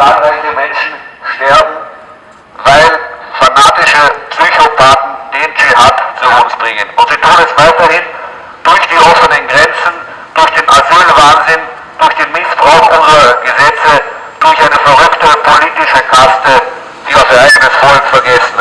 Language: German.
zahlreiche Menschen sterben, weil fanatische Psychopathen den Dschihad zu uns bringen. Und sie tun es weiterhin durch die offenen Grenzen, durch den Asylwahnsinn, durch den Missbrauch unserer Gesetze, durch eine verrückte politische Kaste, die auf ihr eigenes Volk vergessen